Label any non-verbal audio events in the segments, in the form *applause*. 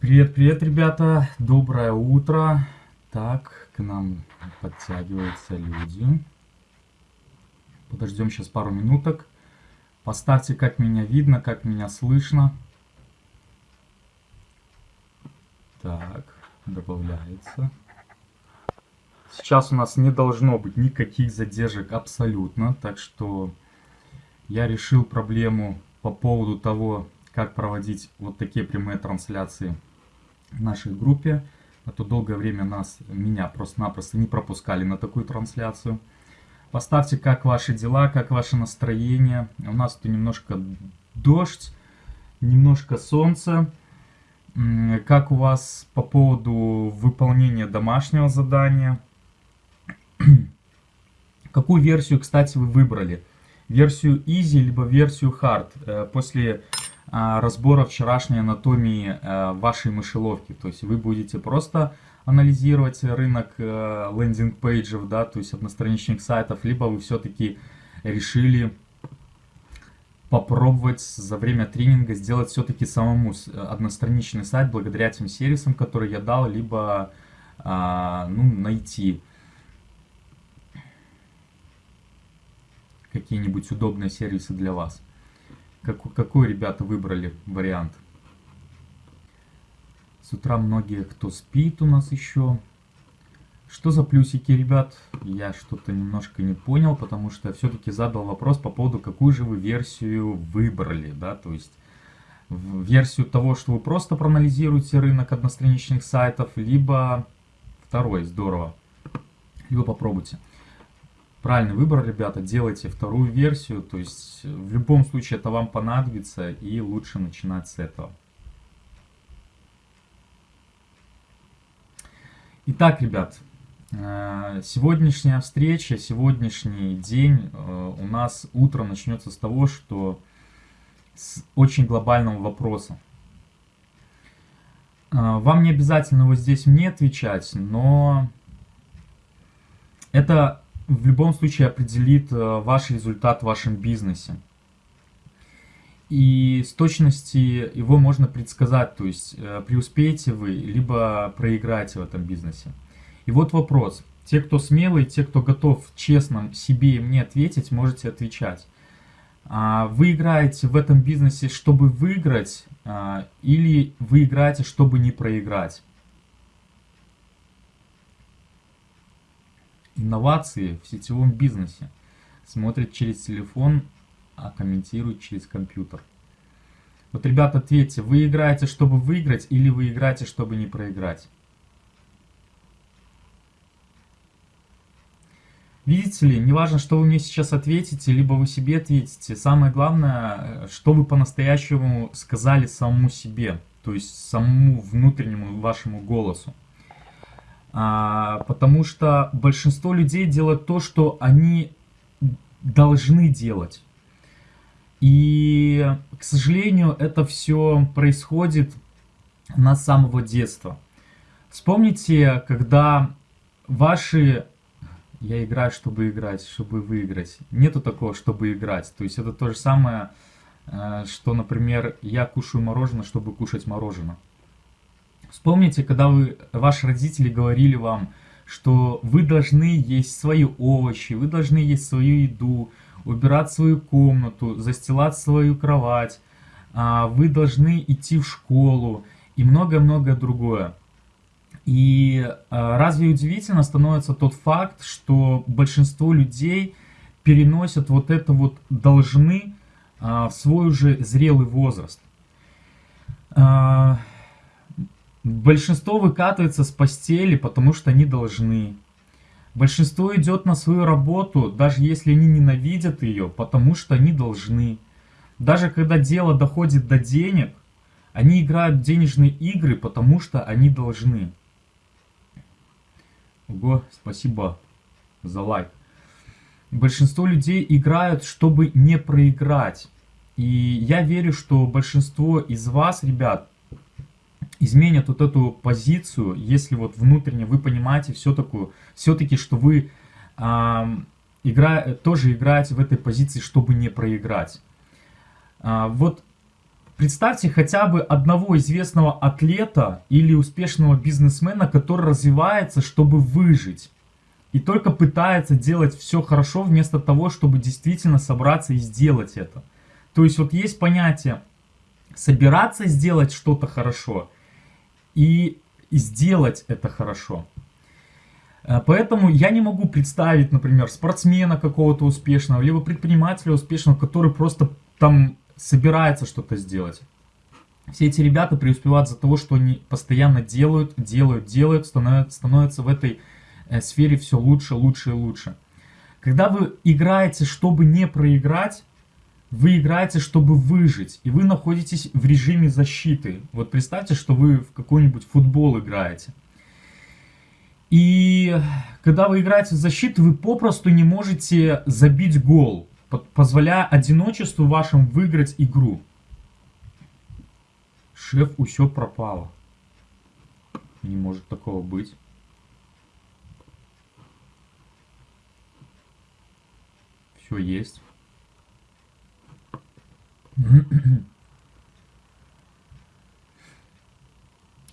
Привет, привет, ребята! Доброе утро! Так, к нам подтягиваются люди. Подождем сейчас пару минуток. Поставьте, как меня видно, как меня слышно. Так, добавляется. Сейчас у нас не должно быть никаких задержек абсолютно, так что я решил проблему по поводу того, как проводить вот такие прямые трансляции в нашей группе. А то долгое время нас, меня просто-напросто не пропускали на такую трансляцию. Поставьте, как ваши дела, как ваше настроение. У нас тут немножко дождь, немножко солнце. Как у вас по поводу выполнения домашнего задания? *clears throat* Какую версию, кстати, вы выбрали? Версию Easy, либо версию Hard? Э, после разбора вчерашней анатомии э, вашей мышеловки. То есть вы будете просто анализировать рынок э, лендинг-пейджев, да, то есть одностраничных сайтов, либо вы все-таки решили попробовать за время тренинга сделать все-таки самому одностраничный сайт благодаря тем сервисам, которые я дал, либо а, ну, найти какие-нибудь удобные сервисы для вас. Как, какой, ребята, выбрали вариант? С утра многие, кто спит у нас еще. Что за плюсики, ребят? Я что-то немножко не понял, потому что все-таки задал вопрос по поводу, какую же вы версию выбрали, да, то есть версию того, что вы просто проанализируете рынок одностраничных сайтов, либо второй, здорово, либо попробуйте. Правильный выбор, ребята, делайте вторую версию, то есть в любом случае это вам понадобится и лучше начинать с этого. Итак, ребят, э, сегодняшняя встреча, сегодняшний день э, у нас утро начнется с того, что с очень глобального вопроса. Э, вам не обязательно вот здесь мне отвечать, но это в любом случае определит э, ваш результат в вашем бизнесе. И с точности его можно предсказать, то есть э, преуспеете вы, либо проиграете в этом бизнесе. И вот вопрос. Те, кто смелый, те, кто готов честно себе и мне ответить, можете отвечать. А вы играете в этом бизнесе, чтобы выиграть, а, или вы играете, чтобы не проиграть? Инновации в сетевом бизнесе. Смотрит через телефон, а комментирует через компьютер. Вот, ребята, ответьте, вы играете, чтобы выиграть, или вы играете, чтобы не проиграть? Видите ли, неважно, что вы мне сейчас ответите, либо вы себе ответите. Самое главное, что вы по-настоящему сказали самому себе, то есть самому внутреннему вашему голосу. А, потому что большинство людей делают то, что они должны делать. И, к сожалению, это все происходит на самого детства. Вспомните, когда ваши... Я играю, чтобы играть, чтобы выиграть. Нету такого, чтобы играть. То есть это то же самое, э, что, например, я кушаю мороженое, чтобы кушать мороженое. Вспомните, когда вы, ваши родители говорили вам, что вы должны есть свои овощи, вы должны есть свою еду, убирать свою комнату, застилать свою кровать, а, вы должны идти в школу и многое-многое другое. И а, разве удивительно становится тот факт, что большинство людей переносят вот это вот должны а, в свой уже зрелый возраст. Большинство выкатывается с постели, потому что они должны. Большинство идет на свою работу, даже если они ненавидят ее, потому что они должны. Даже когда дело доходит до денег, они играют в денежные игры, потому что они должны. Ого, спасибо за лайк. Большинство людей играют, чтобы не проиграть. И я верю, что большинство из вас, ребят, изменят вот эту позицию, если вот внутренне вы понимаете все-таки, все-таки что вы э, игра, тоже играете в этой позиции, чтобы не проиграть. А, вот Представьте хотя бы одного известного атлета или успешного бизнесмена, который развивается, чтобы выжить. И только пытается делать все хорошо, вместо того, чтобы действительно собраться и сделать это. То есть вот есть понятие собираться сделать что-то хорошо и сделать это хорошо. Э, поэтому я не могу представить, например, спортсмена какого-то успешного, либо предпринимателя успешного, который просто там собирается что-то сделать. Все эти ребята преуспевают за того, что они постоянно делают, делают, делают, становятся, становятся в этой э, сфере все лучше, лучше и лучше. Когда вы играете, чтобы не проиграть, вы играете, чтобы выжить, и вы находитесь в режиме защиты. Вот представьте, что вы в какой-нибудь футбол играете. И когда вы играете в защиту, вы попросту не можете забить гол позволяя одиночеству вашим выиграть игру. Шеф, все пропало. Не может такого быть. Все есть. *clears throat*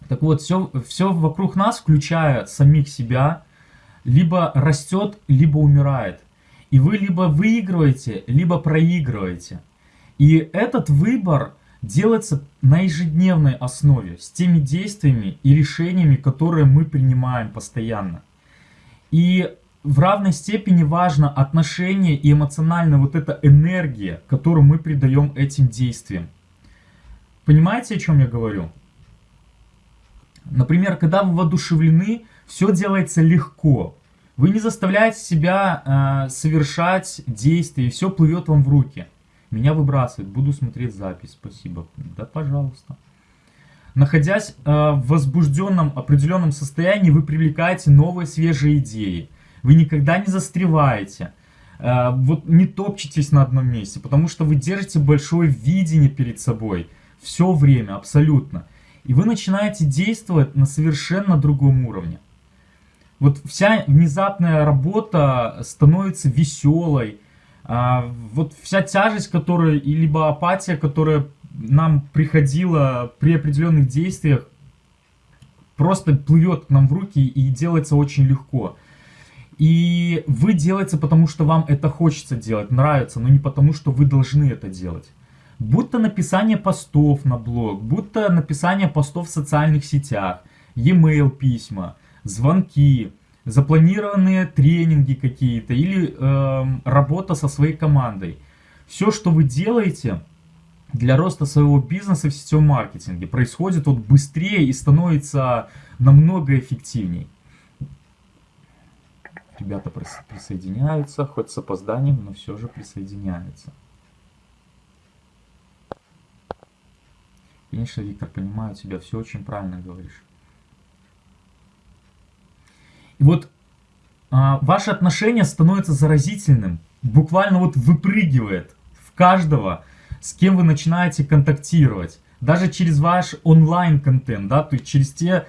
Так вот, все, все вокруг нас, включая самих себя, либо растет, либо умирает. И вы либо выигрываете, либо проигрываете. И этот выбор делается на ежедневной основе, с теми действиями и решениями, которые мы принимаем постоянно. И в равной степени важно отношение и эмоциональная вот эта энергия, которую мы придаем этим действиям. Понимаете, о чем я говорю? Например, когда вы воодушевлены, все делается легко. Вы не заставляете себя э, совершать действия, и все плывет вам в руки. Меня выбрасывает, буду смотреть запись, спасибо. Да, пожалуйста. Находясь э, в возбужденном определенном состоянии, вы привлекаете новые свежие идеи. Вы никогда не застреваете. Э, вот не топчетесь на одном месте, потому что вы держите большое видение перед собой. Все время, абсолютно. И вы начинаете действовать на совершенно другом уровне вот вся внезапная работа становится веселой. А, вот вся тяжесть, которая, и либо апатия, которая нам приходила при определенных действиях, просто плывет к нам в руки и делается очень легко. И вы делаете, потому что вам это хочется делать, нравится, но не потому, что вы должны это делать. Будто написание постов на блог, будто написание постов в социальных сетях, e-mail письма – звонки, запланированные тренинги какие-то или э, работа со своей командой. Все, что вы делаете для роста своего бизнеса в сетевом маркетинге, происходит вот быстрее и становится намного эффективней. Ребята присоединяются, хоть с опозданием, но все же присоединяются. Конечно, Виктор, понимаю тебя, все очень правильно говоришь. И вот а, ваше отношение становится заразительным, буквально вот выпрыгивает в каждого, с кем вы начинаете контактировать. Даже через ваш онлайн-контент, да, то есть через те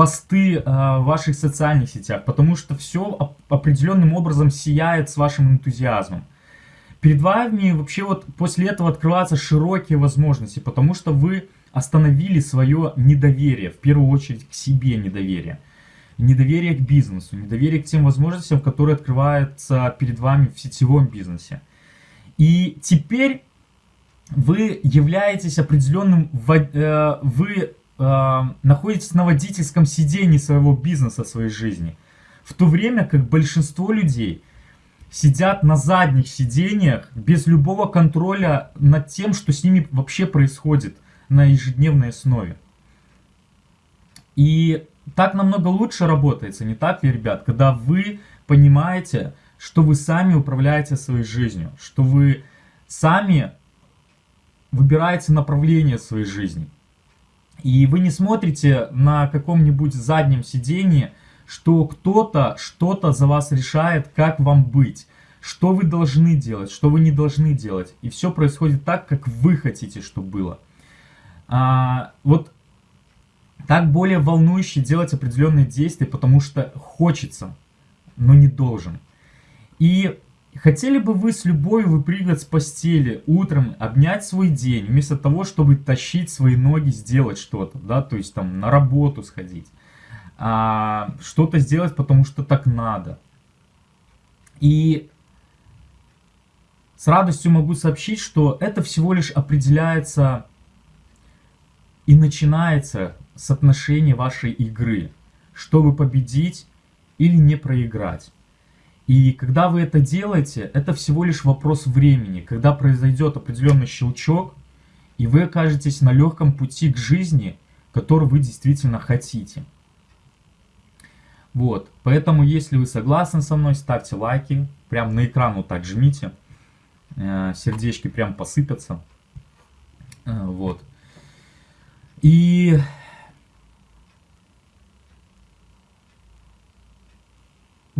посты э, в ваших социальных сетях, потому что все определенным образом сияет с вашим энтузиазмом. Перед вами вообще вот после этого открываются широкие возможности, потому что вы остановили свое недоверие, в первую очередь к себе недоверие недоверие к бизнесу, недоверие к тем возможностям, которые открываются перед вами в сетевом бизнесе. И теперь вы являетесь определенным, э, вы э, находитесь на водительском сидении своего бизнеса, своей жизни. В то время как большинство людей сидят на задних сидениях без любого контроля над тем, что с ними вообще происходит на ежедневной основе. И так намного лучше работается, не так ли, ребят? Когда вы понимаете, что вы сами управляете своей жизнью, что вы сами выбираете направление своей жизни. И вы не смотрите на каком-нибудь заднем сидении, что кто-то что-то за вас решает, как вам быть, что вы должны делать, что вы не должны делать. И все происходит так, как вы хотите, чтобы было. А, вот так более волнующе делать определенные действия, потому что хочется, но не должен. И Хотели бы вы с любовью выпрыгивать с постели утром, обнять свой день, вместо того, чтобы тащить свои ноги, сделать что-то, да, то есть там на работу сходить, а, что-то сделать, потому что так надо. И с радостью могу сообщить, что это всего лишь определяется и начинается с отношения вашей игры, чтобы победить или не проиграть. И когда вы это делаете, это всего лишь вопрос времени, когда произойдет определенный щелчок, и вы окажетесь на легком пути к жизни, который вы действительно хотите. Вот, поэтому если вы согласны со мной, ставьте лайки, прям на экран вот так жмите, э, сердечки прям посыпятся, э, вот. И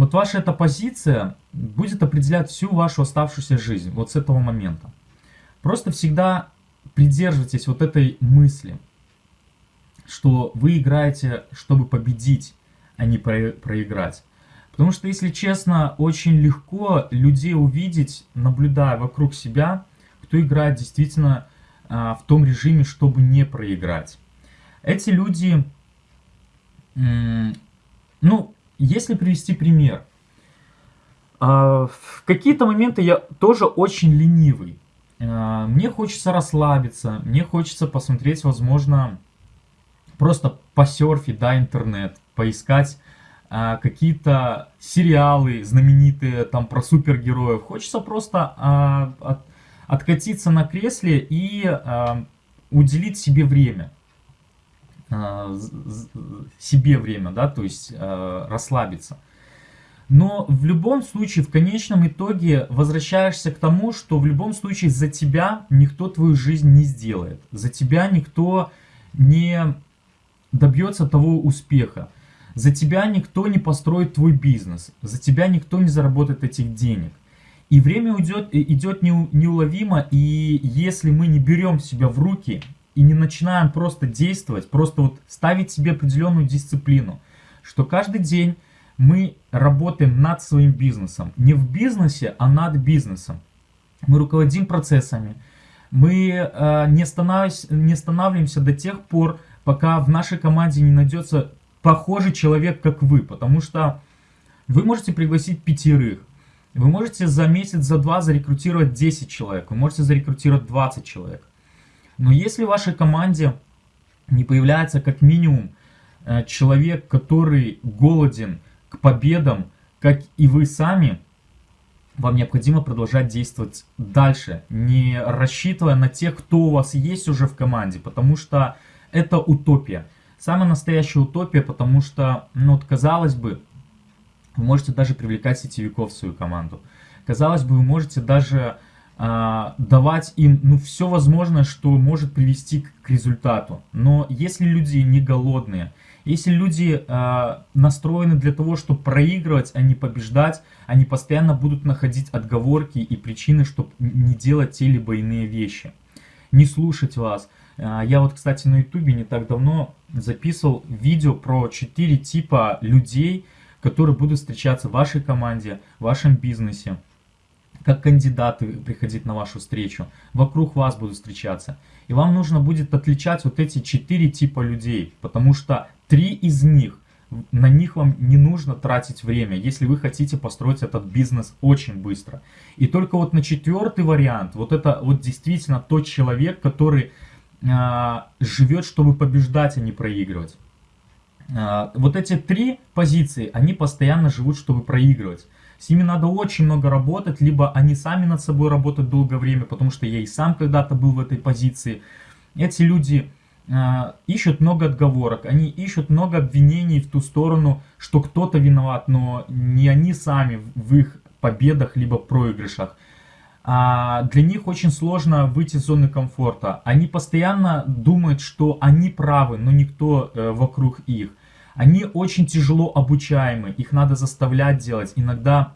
вот ваша эта позиция будет определять всю вашу оставшуюся жизнь, вот с этого момента. Просто всегда придерживайтесь вот этой мысли, что вы играете, чтобы победить, а не про проиграть. Потому что, если честно, очень легко людей увидеть, наблюдая вокруг себя, кто играет действительно а, в том режиме, чтобы не проиграть. Эти люди, ну, если привести пример, а, в какие-то моменты я тоже очень ленивый. А, мне хочется расслабиться, мне хочется посмотреть, возможно, просто посерфить, да, интернет, поискать а, какие-то сериалы знаменитые там про супергероев. Хочется просто от, откатиться на кресле и уделить себе время. Э, себе время, да, то есть э, расслабиться. Но в любом случае, в конечном итоге возвращаешься к тому, что в любом случае за тебя никто твою жизнь не сделает. За тебя никто не добьется того успеха. За тебя никто не построит твой бизнес. За тебя никто не заработает этих денег. И время уйдет, идет неуловимо, и если мы не берем себя в руки и не начинаем просто действовать, просто вот ставить себе определенную дисциплину, что каждый день мы работаем над своим бизнесом. Не в бизнесе, а над бизнесом. Мы руководим процессами. Мы э, не, не останавливаемся до тех пор, пока в нашей команде не найдется похожий человек, как вы. Потому что вы можете пригласить пятерых. Вы можете за месяц, за два зарекрутировать 10 человек. Вы можете зарекрутировать 20 человек. Но если в вашей команде не появляется как минимум э, человек, который голоден к победам, как и вы сами, вам необходимо продолжать действовать дальше, не рассчитывая на тех, кто у вас есть уже в команде, потому что это утопия. Самая настоящая утопия, потому что, ну вот казалось бы, вы можете даже привлекать сетевиков в свою команду. Казалось бы, вы можете даже давать им ну, все возможное, что может привести к, к результату. Но если люди не голодные, если люди э, настроены для того, чтобы проигрывать, а не побеждать, они постоянно будут находить отговорки и причины, чтобы не делать те либо иные вещи. Не слушать вас. Э, я вот, кстати, на ютубе не так давно записывал видео про 4 типа людей, которые будут встречаться в вашей команде, в вашем бизнесе как кандидаты приходить на вашу встречу, вокруг вас будут встречаться. И вам нужно будет отличать вот эти четыре типа людей, потому что три из них, на них вам не нужно тратить время, если вы хотите построить этот бизнес очень быстро. И только вот на четвертый вариант, вот это вот действительно тот человек, который э, живет, чтобы побеждать, а не проигрывать. Э, вот эти три позиции, они постоянно живут, чтобы проигрывать. С ними надо очень много работать, либо они сами над собой работают долгое время, потому что я и сам когда-то был в этой позиции. Эти люди э, ищут много отговорок, они ищут много обвинений в ту сторону, что кто-то виноват, но не они сами в их победах либо проигрышах. А для них очень сложно выйти из зоны комфорта. Они постоянно думают, что они правы, но никто э, вокруг их. Они очень тяжело обучаемы, их надо заставлять делать. Иногда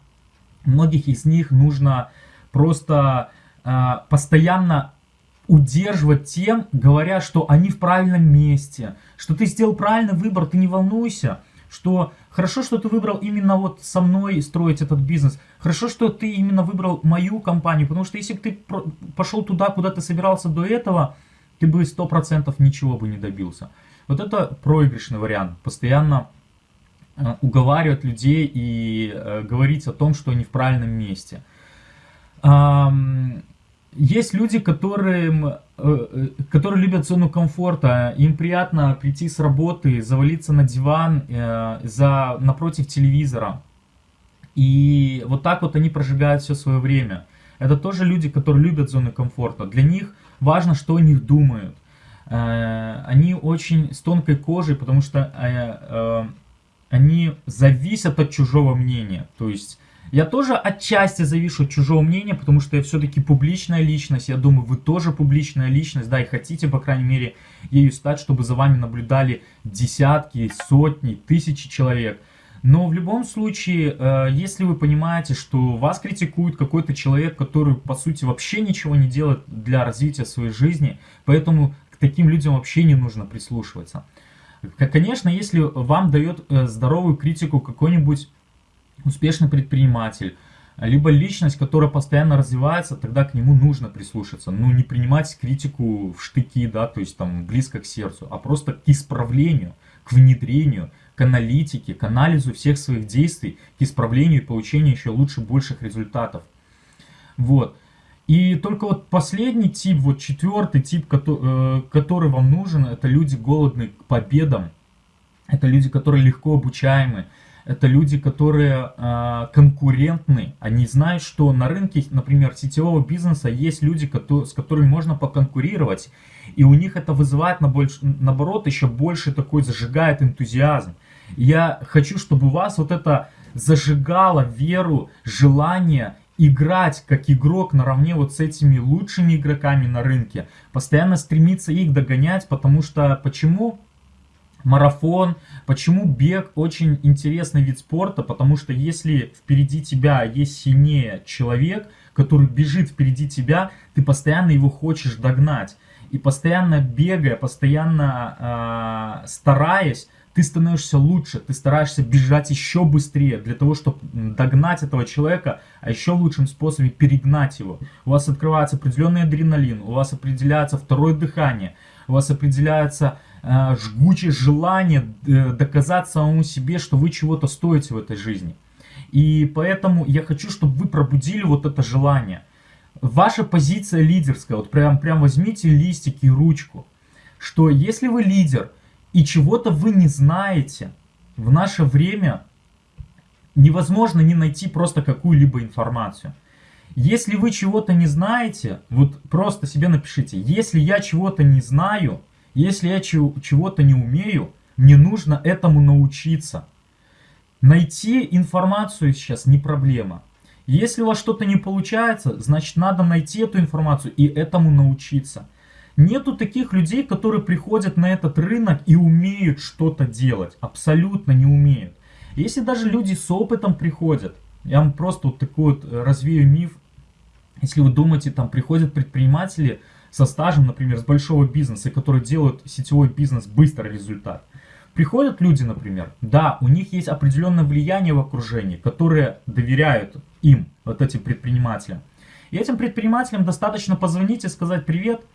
многих из них нужно просто э, постоянно удерживать тем, говоря, что они в правильном месте, что ты сделал правильный выбор, ты не волнуйся, что хорошо, что ты выбрал именно вот со мной строить этот бизнес, хорошо, что ты именно выбрал мою компанию, потому что если бы ты пошел туда, куда ты собирался до этого, ты бы 100% ничего бы не добился. Вот это проигрышный вариант, постоянно э, уговаривать людей и э, говорить о том, что они в правильном месте. Есть люди, которые, э, которые любят зону комфорта, им приятно прийти с работы, завалиться на диван за, напротив телевизора. И вот так вот они прожигают все свое время. Это тоже люди, которые любят зону комфорта. Для них важно, что о них думают. Э, они очень с тонкой кожей, потому что э, э, они зависят от чужого мнения. То есть я тоже отчасти завишу от чужого мнения, потому что я все-таки публичная личность. Я думаю, вы тоже публичная личность, да, и хотите, по крайней мере, ею стать, чтобы за вами наблюдали десятки, сотни, тысячи человек. Но в любом случае, если вы понимаете, что вас критикует какой-то человек, который, по сути, вообще ничего не делает для развития своей жизни, поэтому к таким людям вообще не нужно прислушиваться. Конечно, если вам дает э, здоровую критику какой-нибудь успешный предприниматель, либо личность, которая постоянно развивается, тогда к нему нужно прислушаться. Ну, не принимать критику в штыки, да, то есть там близко к сердцу, а просто к исправлению, к внедрению, к аналитике, к анализу всех своих действий, к исправлению и получению еще лучше, больших результатов. Вот. И только вот последний тип, вот четвертый тип, который, э, который вам нужен, это люди голодные к победам. Это люди, которые легко обучаемы. Это люди, которые э, конкурентны. Они знают, что на рынке, например, сетевого бизнеса есть люди, которые, с которыми можно поконкурировать. И у них это вызывает, наоборот, еще больше такой зажигает энтузиазм. Я хочу, чтобы у вас вот это зажигало веру, желание играть как игрок наравне вот с этими лучшими игроками на рынке. Постоянно стремиться их догонять, потому что почему? Марафон, почему бег очень интересный вид спорта, потому что если впереди тебя есть сильнее человек, который бежит впереди тебя, ты постоянно его хочешь догнать. И постоянно бегая, постоянно э, стараясь, ты становишься лучше, ты стараешься бежать еще быстрее для того, чтобы догнать этого человека, а еще лучшим способом перегнать его. У вас открывается определенный адреналин, у вас определяется второе дыхание, у вас определяется э, жгучее желание э, доказать самому себе, что вы чего-то стоите в этой жизни. И поэтому я хочу, чтобы вы пробудили вот это желание. Ваша позиция лидерская, вот прям, прям возьмите листик и ручку, что если вы лидер, и чего-то вы не знаете, в наше время невозможно не найти просто какую-либо информацию. Если вы чего-то не знаете, вот просто себе напишите, если я чего-то не знаю, если я чего-то не умею, мне нужно этому научиться. Найти информацию сейчас не проблема. Если у вас что-то не получается, значит надо найти эту информацию и этому научиться. Нету таких людей, которые приходят на этот рынок и умеют что-то делать. Абсолютно не умеют. Если даже люди с опытом приходят, я вам просто вот такой вот э, развею миф. Если вы думаете, там приходят предприниматели со стажем, например, с большого бизнеса, которые делают сетевой бизнес быстрый результат. Приходят люди, например, да, у них есть определенное влияние в окружении, которые доверяют им, вот этим предпринимателям. И этим предпринимателям достаточно позвонить и сказать «Привет,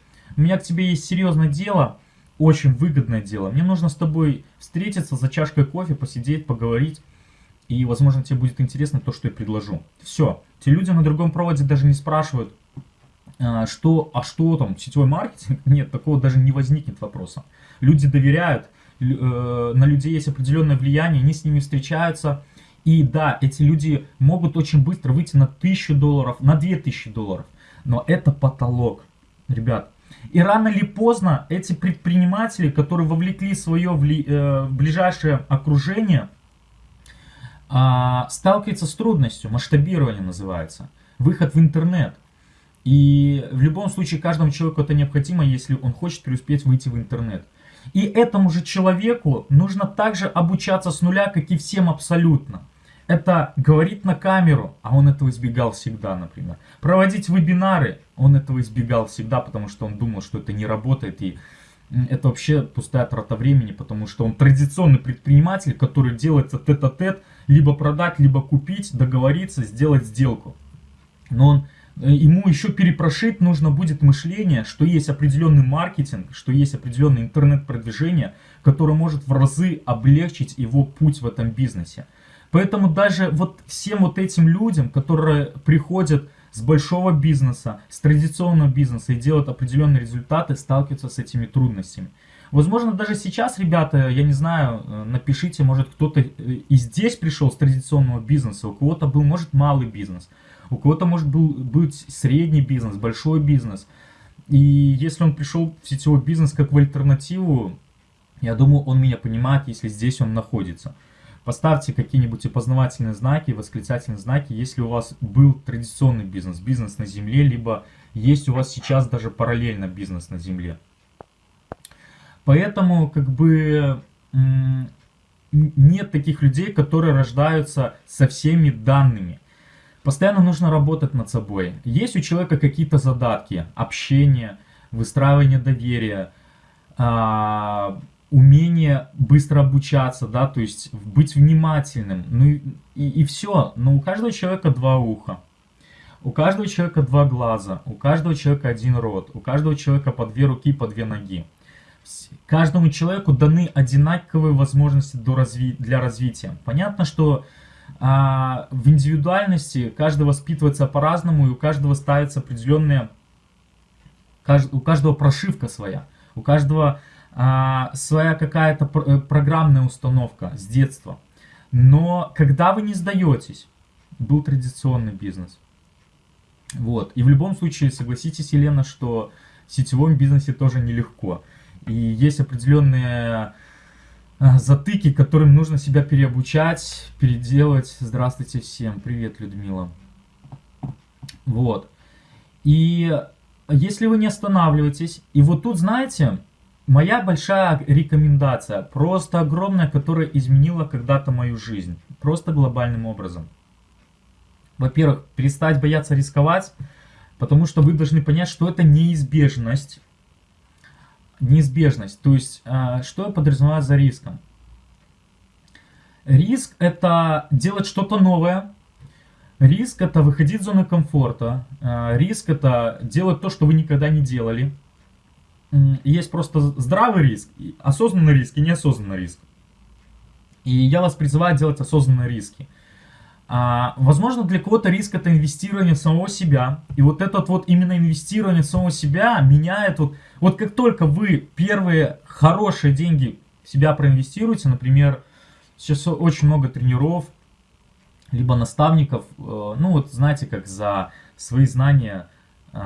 у меня к тебе есть серьезное дело, очень выгодное дело. Мне нужно с тобой встретиться за чашкой кофе, посидеть, поговорить. И, возможно, тебе будет интересно то, что я предложу. Все. Те люди на другом проводе даже не спрашивают, а, что, а что там, сетевой маркетинг? Нет, такого даже не возникнет вопроса. Люди доверяют, э, на людей есть определенное влияние, они с ними встречаются. И да, эти люди могут очень быстро выйти на 1000 долларов, на 2000 долларов. Но это потолок. Ребят, и рано или поздно эти предприниматели, которые вовлекли свое вли, э, ближайшее окружение, э, сталкиваются с трудностью, масштабирование называется, выход в интернет. И в любом случае каждому человеку это необходимо, если он хочет преуспеть выйти в интернет. И этому же человеку нужно также обучаться с нуля, как и всем абсолютно это говорить на камеру, а он этого избегал всегда, например. Проводить вебинары, он этого избегал всегда, потому что он думал, что это не работает и это вообще пустая трата времени, потому что он традиционный предприниматель, который делает тет-а-тет, либо продать, либо купить, договориться, сделать сделку. Но он, э, ему еще перепрошить нужно будет мышление, что есть определенный маркетинг, что есть определенное интернет-продвижение, которое может в разы облегчить его путь в этом бизнесе. Поэтому даже вот всем вот этим людям, которые приходят с большого бизнеса, с традиционного бизнеса и делают определенные результаты, сталкиваются с этими трудностями. Возможно, даже сейчас, ребята, я не знаю, э, напишите, может кто-то э, и здесь пришел с традиционного бизнеса, у кого-то был, может, малый бизнес, у кого-то, может, был быть средний бизнес, большой бизнес. И если он пришел в сетевой бизнес как в альтернативу, я думаю, он меня понимает, если здесь он находится. Поставьте какие-нибудь опознавательные знаки, восклицательные знаки, если у вас был традиционный бизнес, бизнес на земле, либо есть у вас сейчас даже параллельно бизнес на земле. Поэтому как бы нет таких людей, которые рождаются со всеми данными. Постоянно нужно работать над собой. Есть у человека какие-то задатки, общение, выстраивание доверия, а, умение быстро обучаться, да, то есть быть внимательным, ну и, и, все. Но у каждого человека два уха, у каждого человека два глаза, у каждого человека один рот, у каждого человека по две руки, по две ноги. Каждому человеку даны одинаковые возможности до разви для развития. Понятно, что а, в индивидуальности каждый воспитывается по-разному, и у каждого ставится определенная, у каждого прошивка своя, у каждого а, своя какая-то э, программная установка с детства. Но когда вы не сдаетесь, был традиционный бизнес. Вот. И в любом случае, согласитесь, Елена, что в сетевом бизнесе тоже нелегко. И есть определенные а, затыки, которым нужно себя переобучать, переделать. Здравствуйте всем. Привет, Людмила. Вот. И если вы не останавливаетесь, и вот тут, знаете, Моя большая рекомендация, просто огромная, которая изменила когда-то мою жизнь, просто глобальным образом. Во-первых, перестать бояться рисковать, потому что вы должны понять, что это неизбежность. Неизбежность, то есть, а, что я подразумеваю за риском? Риск это делать что-то новое, риск это выходить из зоны комфорта, а, риск это делать то, что вы никогда не делали, есть просто здравый риск, осознанный риск и неосознанный риск. И я вас призываю делать осознанные риски. А, возможно, для кого-то риск это инвестирование в самого себя. И вот этот вот именно инвестирование в самого себя меняет. Вот, вот как только вы первые хорошие деньги в себя проинвестируете, например, сейчас очень много тренеров, либо наставников, э, ну вот знаете, как за свои знания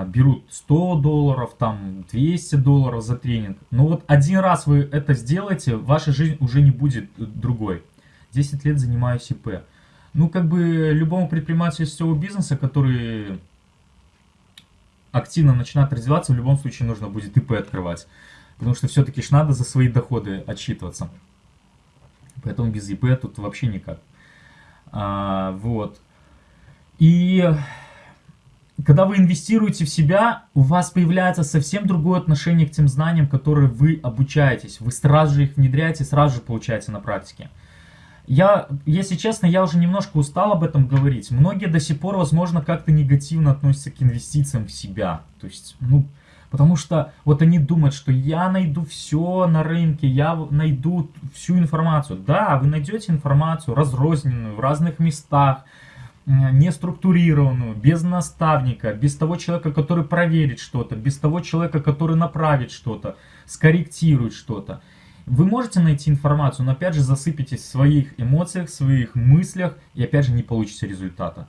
берут 100 долларов, там 200 долларов за тренинг. Но вот один раз вы это сделаете, ваша жизнь уже не будет другой. 10 лет занимаюсь ИП. Ну, как бы любому предпринимателю сетевого бизнеса, который активно начинает развиваться, в любом случае нужно будет ИП открывать. Потому что все-таки ж надо за свои доходы отчитываться. Поэтому без ИП тут вообще никак. А, вот. И когда вы инвестируете в себя, у вас появляется совсем другое отношение к тем знаниям, которые вы обучаетесь. Вы сразу же их внедряете, сразу же получаете на практике. Я, если честно, я уже немножко устал об этом говорить. Многие до сих пор, возможно, как-то негативно относятся к инвестициям в себя. То есть, ну, потому что вот они думают, что я найду все на рынке, я найду всю информацию. Да, вы найдете информацию разрозненную в разных местах, не структурированную, без наставника, без того человека, который проверит что-то, без того человека, который направит что-то, скорректирует что-то. Вы можете найти информацию, но опять же засыпитесь в своих эмоциях, в своих мыслях и опять же не получите результата.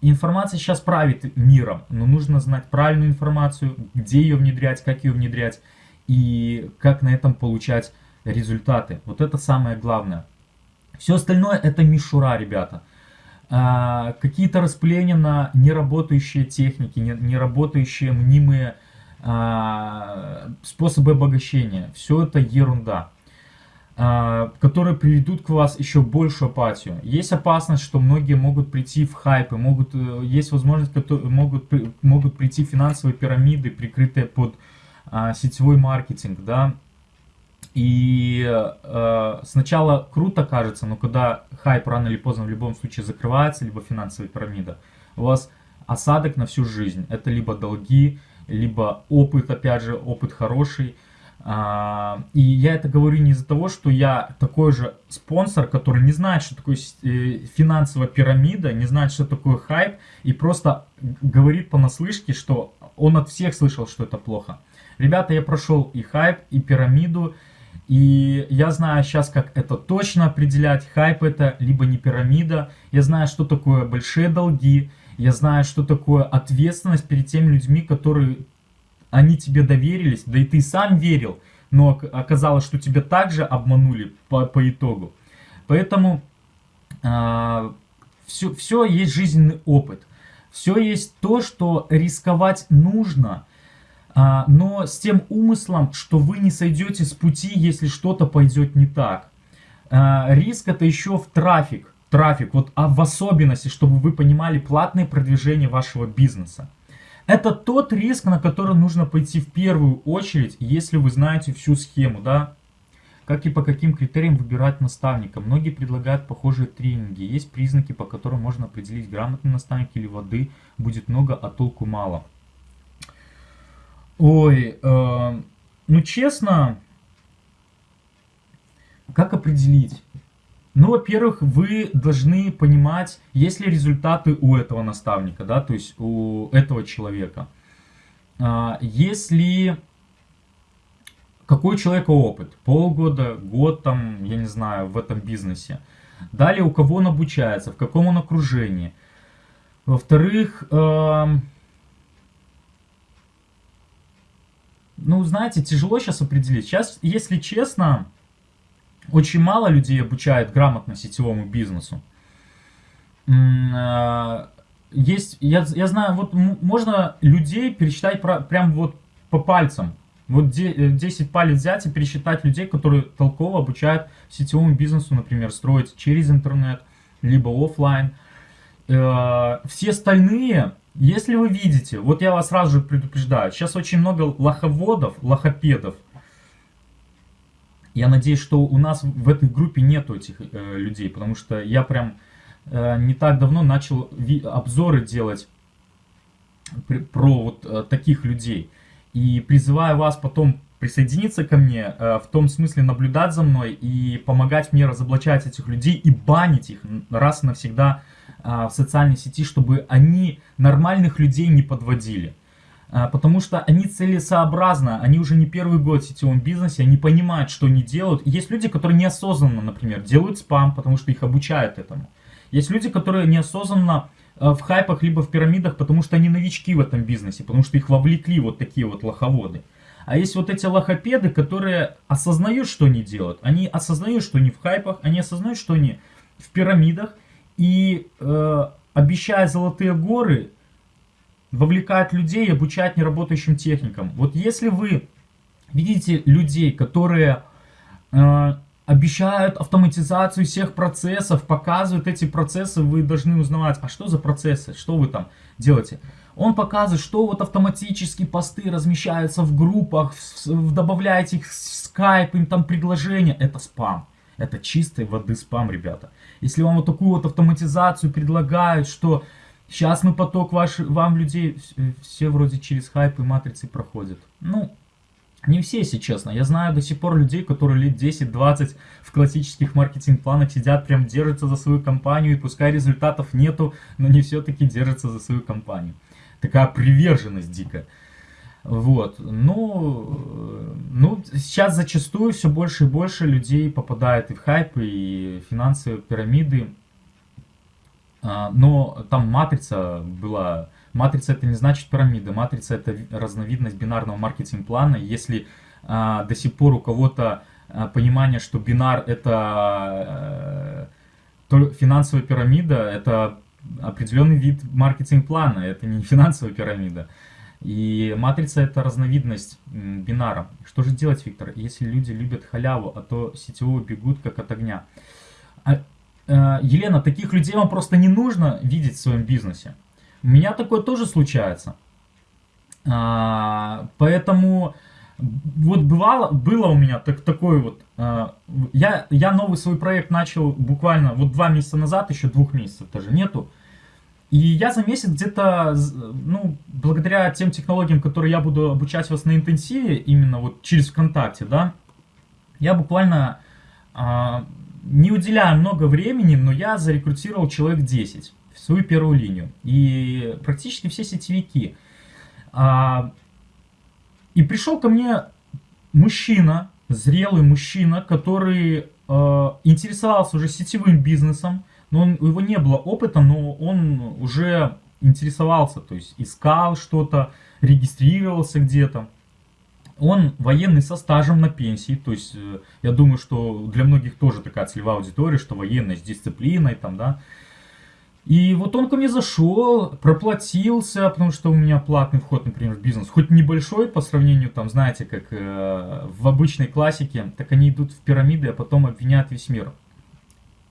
Информация сейчас правит миром, но нужно знать правильную информацию, где ее внедрять, как ее внедрять и как на этом получать результаты. Вот это самое главное. Все остальное это мишура, ребята. А, какие-то распыления на неработающие техники, неработающие мнимые а, способы обогащения. Все это ерунда, а, которые приведут к вас еще большую апатию. Есть опасность, что многие могут прийти в хайпы, могут, э, есть возможность, которые могут, могут прийти финансовые пирамиды, прикрытые под сетевой маркетинг, да, И э, сначала круто кажется, но когда хайп рано или поздно в любом случае закрывается, либо финансовая пирамида, у вас осадок на всю жизнь. Это либо долги, либо опыт, опять же, опыт хороший. А, и я это говорю не из-за того, что я такой же спонсор, который не знает, что такое э, финансовая пирамида, не знает, что такое хайп, и просто говорит понаслышке, что он от всех слышал, что это плохо. Ребята, я прошел и хайп, и пирамиду, и я знаю сейчас, как это точно определять. Хайп это либо не пирамида. Я знаю, что такое большие долги. Я знаю, что такое ответственность перед теми людьми, которые они тебе доверились, да и ты сам верил, но оказалось, что тебя также обманули по, по итогу. Поэтому э, а, все, все есть жизненный опыт. Все есть то, что рисковать нужно, но с тем умыслом, что вы не сойдете с пути, если что-то пойдет не так. Э, риск это еще в трафик трафик, вот, а в особенности, чтобы вы понимали платное продвижение вашего бизнеса. Это тот риск, на который нужно пойти в первую очередь, если вы знаете всю схему, да. Как и по каким критериям выбирать наставника. Многие предлагают похожие тренинги. Есть признаки, по которым можно определить, грамотный наставник или воды будет много, а толку мало. Ой, э, ну честно, как определить? Ну, во-первых, вы должны понимать, есть ли результаты у этого наставника, да, то есть у этого человека. А, если какой у человека опыт, полгода, год там, я не знаю, в этом бизнесе. Далее, у кого он обучается, в каком он окружении. Во-вторых, э, ну, знаете, тяжело сейчас определить. Сейчас, если честно, очень мало людей обучают грамотно сетевому бизнесу. Э, есть, я, я знаю, вот можно людей пересчитать про, прям вот по пальцам. Вот 10 э, палец взять и пересчитать людей, которые толково обучают сетевому бизнесу, например, строить через интернет, либо офлайн. Э, все остальные, если вы видите, вот я вас сразу же предупреждаю, сейчас очень много лоховодов, лохопедов, я надеюсь, что у нас в этой группе нету этих э, людей, потому что я прям э, не так давно начал обзоры делать про вот э, таких людей. И призываю вас потом присоединиться ко мне, э, в том смысле наблюдать за мной и помогать мне разоблачать этих людей и банить их раз и навсегда э, в социальной сети, чтобы они нормальных людей не подводили. А, потому что они целесообразно, они уже не первый год в сетевом бизнесе, они понимают, что они делают. Есть люди, которые неосознанно, например, делают спам, потому что их обучают этому. Есть люди, которые неосознанно а, в хайпах либо в пирамидах, потому что они новички в этом бизнесе, потому что их вовлекли вот такие вот лоховоды. А есть вот эти лохопеды, которые осознают, что они делают. Они осознают, что они в хайпах, они осознают, что они в пирамидах. И э, обещая золотые горы, вовлекать людей и обучать неработающим техникам. Вот если вы видите людей, которые э, обещают автоматизацию всех процессов, показывают эти процессы, вы должны узнавать, а что за процессы, что вы там делаете. Он показывает, что вот автоматически посты размещаются в группах, в, в, добавляете их в скайп, им там предложения. Это спам. Это чистой воды спам, ребята. Если вам вот такую вот автоматизацию предлагают, что Сейчас мы поток ваш, вам людей, все вроде через хайп и матрицы проходят. Ну, не все, если честно. Я знаю до сих пор людей, которые лет 10-20 в классических маркетинг-планах сидят, прям держатся за свою компанию, и пускай результатов нету, но не все-таки держатся за свою компанию. Такая приверженность дикая. Вот, ну, ну, сейчас зачастую все больше и больше людей попадает и в хайпы, и финансовые пирамиды. А, но там матрица была... Матрица это не значит пирамида, матрица это разновидность бинарного маркетинг-плана. Если а, до сих пор у кого-то а, понимание, что бинар это э, финансовая пирамида, это определенный вид маркетинг-плана, это не финансовая пирамида. И матрица это разновидность бинара. Что же делать, Виктор, если люди любят халяву, а то сетевого бегут как от огня? Э, Елена, таких людей вам просто не нужно видеть в своем бизнесе. У меня такое тоже случается. А, поэтому вот бывало, было у меня так, такой вот, э, я, я новый свой проект начал буквально вот два месяца назад, еще двух месяцев даже нету, и я за месяц где-то, ну, благодаря тем технологиям, которые я буду обучать вас на интенсиве, именно вот через ВКонтакте, да, я буквально э, не уделяю много времени, но я зарекрутировал человек 10 в свою первую линию. И практически все сетевики. А, и пришел ко мне мужчина, зрелый мужчина, который э, интересовался уже сетевым бизнесом, но он, у него не было опыта, но он уже интересовался, то есть искал что-то, регистрировался где-то. Он военный со стажем на пенсии, то есть э, я думаю, что для многих тоже такая целевая аудитория, что военный с дисциплиной там, да, и вот он ко мне зашел, проплатился, потому что у меня платный вход, например, в бизнес. Хоть небольшой по сравнению, там, знаете, как э, в обычной классике, так они идут в пирамиды, а потом обвиняют весь мир.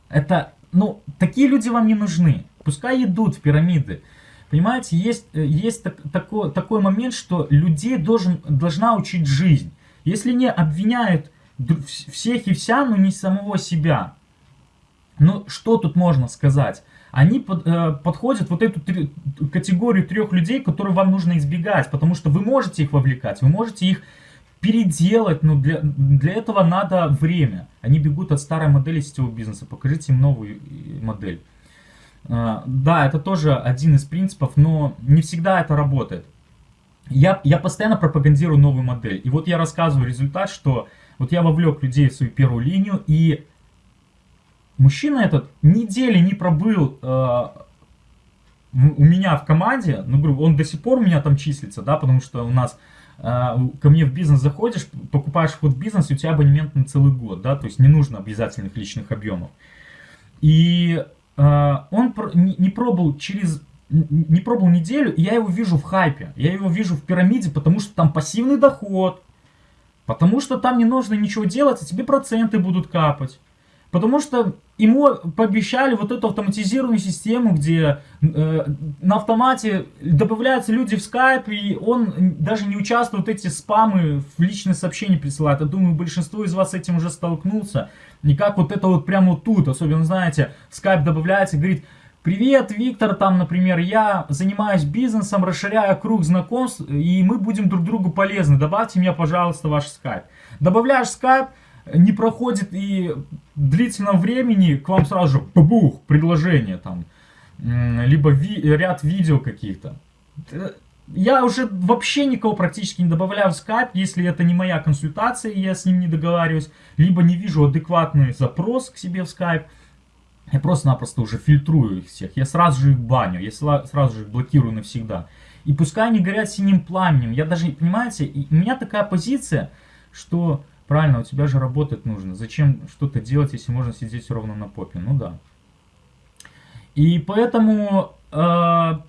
Это, ну, такие люди вам не нужны. Пускай идут в пирамиды. Понимаете, есть, э, есть так, такой, такой момент, что людей должен, должна учить жизнь. Если не обвиняют всех и вся, но не самого себя. Ну, что тут можно сказать? они под, э, подходят вот эту три, категорию трех людей, которые вам нужно избегать, потому что вы можете их вовлекать, вы можете их переделать, но для, для этого надо время. Они бегут от старой модели сетевого бизнеса, покажите им новую э, модель. Э, да, это тоже один из принципов, но не всегда это работает. Я, я постоянно пропагандирую новую модель. И вот я рассказываю результат, что вот я вовлек людей в свою первую линию, и Мужчина этот недели не пробыл э, у меня в команде, ну, грубо, он до сих пор у меня там числится, да, потому что у нас ко мне в бизнес заходишь, покупаешь вход в бизнес, и у тебя абонемент на целый год, да, то есть не нужно обязательных личных объемов. И э, он не пробовал через не пробовал неделю, и я его вижу в хайпе, я его вижу в пирамиде, потому что там пассивный доход, потому что там не нужно ничего делать, а тебе проценты будут капать. Потому что ему пообещали вот эту автоматизированную систему, где э, на автомате добавляются люди в скайп, и он даже не участвует эти спамы в личные сообщения присылает. Я думаю, большинство из вас с этим уже столкнулся. И как вот это вот прямо тут, особенно, знаете, скайп добавляется и говорит, Привет, Виктор, там, например, я занимаюсь бизнесом, расширяю круг знакомств, и мы будем друг другу полезны. Добавьте меня, пожалуйста, ваш скайп. Добавляешь скайп, не проходит и длительного времени к вам сразу же бабух, предложение там, либо ви ряд видео каких-то. Я уже вообще никого практически не добавляю в скайп, если это не моя консультация, я с ним не договариваюсь, либо не вижу адекватный запрос к себе в скайп. Я просто-напросто уже фильтрую их всех, я сразу же их баню, я сразу же их блокирую навсегда. И пускай они горят синим пламенем, я даже, понимаете, у меня такая позиция, что Правильно, у тебя же работать нужно. Зачем что-то делать, если можно сидеть ровно на попе? Ну да. И поэтому... Э,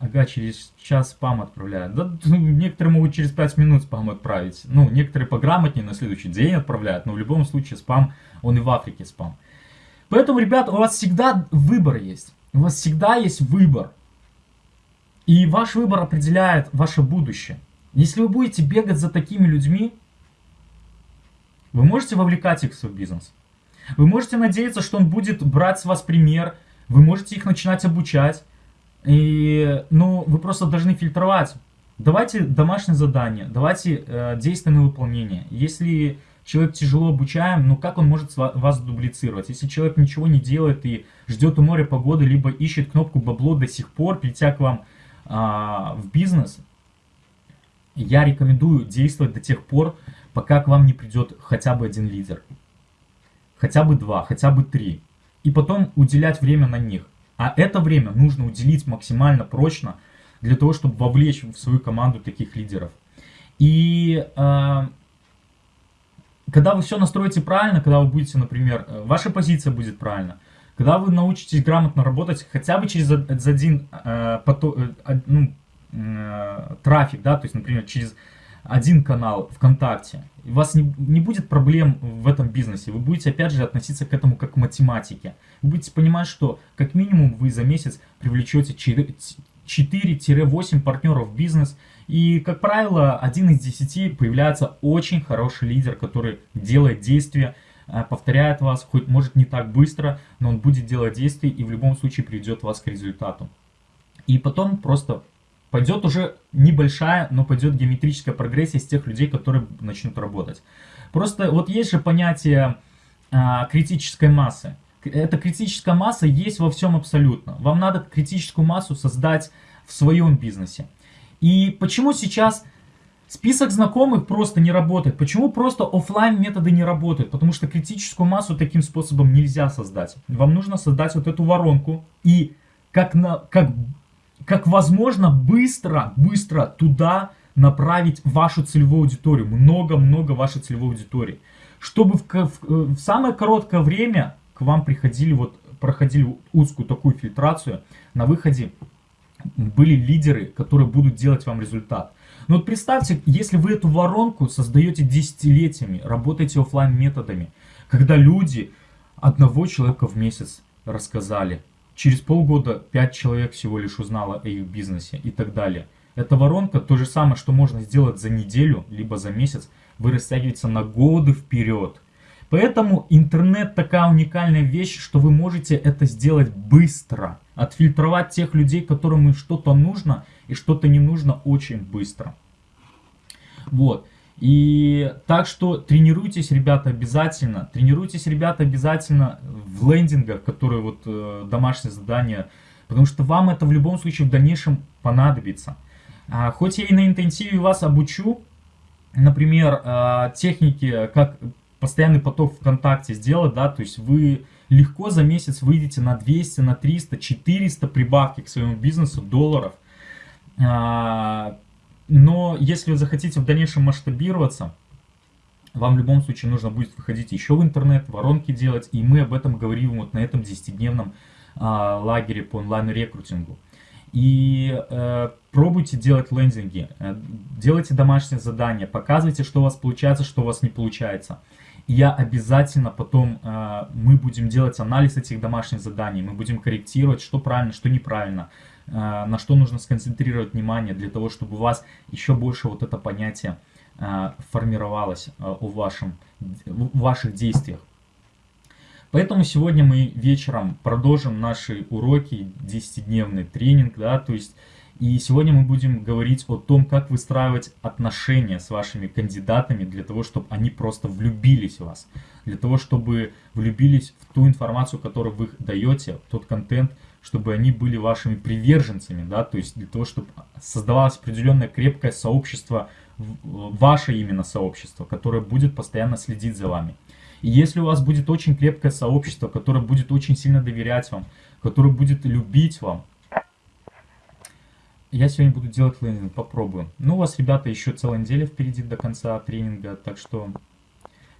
ага, через час спам отправляют. Да, ну, некоторые могут через 5 минут спам отправить. Ну, некоторые пограмотнее на следующий день отправляют. Но в любом случае спам, он и в Африке спам. Поэтому, ребят, у вас всегда выбор есть. У вас всегда есть выбор. И ваш выбор определяет ваше будущее. Если вы будете бегать за такими людьми, вы можете вовлекать их в свой бизнес. Вы можете надеяться, что он будет брать с вас пример, вы можете их начинать обучать. И, ну, вы просто должны фильтровать. Давайте домашнее задание, давайте э, действия на выполнение. Если человек тяжело обучаем, ну как он может вас дублицировать? Если человек ничего не делает и ждет у моря погоды, либо ищет кнопку бабло до сих пор, придя к вам э, в бизнес, я рекомендую действовать до тех пор, пока к вам не придет хотя бы один лидер. Хотя бы два, хотя бы три. И потом уделять время на них. А это время нужно уделить максимально прочно, для того, чтобы вовлечь в свою команду таких лидеров. И э, когда вы все настроите правильно, когда вы будете, например, э, ваша позиция будет правильно, когда вы научитесь грамотно работать хотя бы через один э, поток, э, ну, трафик, да, то есть, например, через один канал ВКонтакте, у вас не, не будет проблем в этом бизнесе, вы будете опять же относиться к этому как к математике. Вы будете понимать, что как минимум вы за месяц привлечете 4, 4-8 партнеров в бизнес. И, как правило, один из 10 появляется очень хороший лидер, который делает действия, э, повторяет вас, хоть может не так быстро, но он будет делать действия и в любом случае приведет вас к результату. И потом просто пойдет уже небольшая, но пойдет геометрическая прогрессия с тех людей, которые начнут работать. Просто вот есть же понятие а, критической массы. Эта критическая масса есть во всем абсолютно. Вам надо критическую массу создать в своем бизнесе. И почему сейчас список знакомых просто не работает? Почему просто офлайн методы не работают? Потому что критическую массу таким способом нельзя создать. Вам нужно создать вот эту воронку и как, на, как как возможно быстро, быстро туда направить вашу целевую аудиторию, много-много вашей целевой аудитории, чтобы в, в, в самое короткое время к вам приходили, вот, проходили узкую такую фильтрацию, на выходе были лидеры, которые будут делать вам результат. Но вот представьте, если вы эту воронку создаете десятилетиями, работаете офлайн методами, когда люди одного человека в месяц рассказали, Через полгода 5 человек всего лишь узнало о их бизнесе и так далее. Эта воронка, то же самое, что можно сделать за неделю, либо за месяц, вы растягиваете на годы вперед. Поэтому интернет такая уникальная вещь, что вы можете это сделать быстро. Отфильтровать тех людей, которым что-то нужно и что-то не нужно очень быстро. Вот. И так что тренируйтесь, ребята, обязательно. Тренируйтесь, ребята, обязательно в лендингах, которые вот э, домашнее задание. Потому что вам это в любом случае в дальнейшем понадобится. А, хоть я и на интенсиве вас обучу, например, э, техники, как постоянный поток ВКонтакте сделать, да, то есть вы легко за месяц выйдете на 200, на 300, 400 прибавки к своему бизнесу долларов. Но если вы захотите в дальнейшем масштабироваться, вам в любом случае нужно будет выходить еще в интернет, воронки делать, и мы об этом говорим вот на этом 10-дневном а, лагере по онлайн-рекрутингу. И э, пробуйте делать лендинги, э, делайте домашние задания, показывайте, что у вас получается, что у вас не получается. И я обязательно потом, э, мы будем делать анализ этих домашних заданий, мы будем корректировать, что правильно, что неправильно. Э, на что нужно сконцентрировать внимание для того, чтобы у вас еще больше вот это понятие э, формировалось э, у вашем, в ваших действиях. Поэтому сегодня мы вечером продолжим наши уроки, 10-дневный тренинг, да, то есть и сегодня мы будем говорить о том, как выстраивать отношения с вашими кандидатами для того, чтобы они просто влюбились в вас, для того, чтобы влюбились в ту информацию, которую вы даете, тот контент, чтобы они были вашими приверженцами, да, то есть для того, чтобы создавалось определенное крепкое сообщество, ваше именно сообщество, которое будет постоянно следить за вами. И если у вас будет очень крепкое сообщество, которое будет очень сильно доверять вам, которое будет любить вам, я сегодня буду делать лендинг, попробую. Ну, у вас, ребята, еще целая неделя впереди до конца тренинга, так что